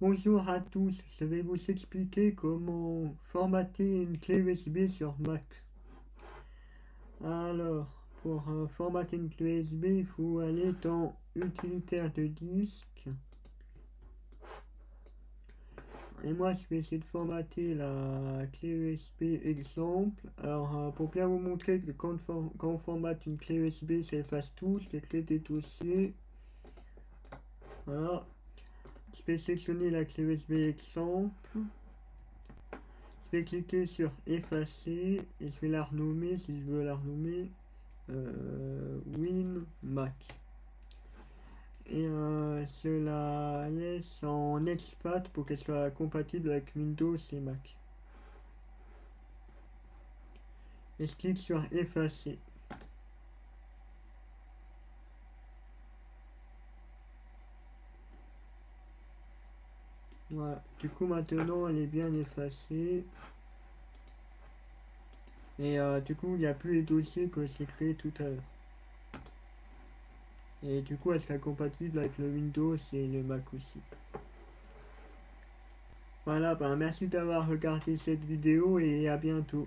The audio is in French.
Bonjour à tous, je vais vous expliquer comment formater une clé USB sur Mac? Alors, pour euh, formater une clé USB, il faut aller dans utilitaire de disque. Et moi, je vais essayer de formater la clé USB exemple. Alors, euh, pour bien vous montrer que quand, on formate une clé USB, ça efface tout, les clés des dossiers. Voilà, vais sélectionner la clé USB exemple. Je vais cliquer sur effacer et je vais la renommer si je veux la renommer euh, Win Mac. Et euh, je la laisse en expat pour qu'elle soit compatible avec Windows et Mac. Et je clique sur effacer. Voilà, du coup maintenant elle est bien effacée. Et euh, du coup il n'y a plus les dossiers que j'ai créé tout à l'heure. Et du coup elle sera compatible avec le Windows et le Mac aussi. Voilà, ben merci d'avoir regardé cette vidéo et à bientôt.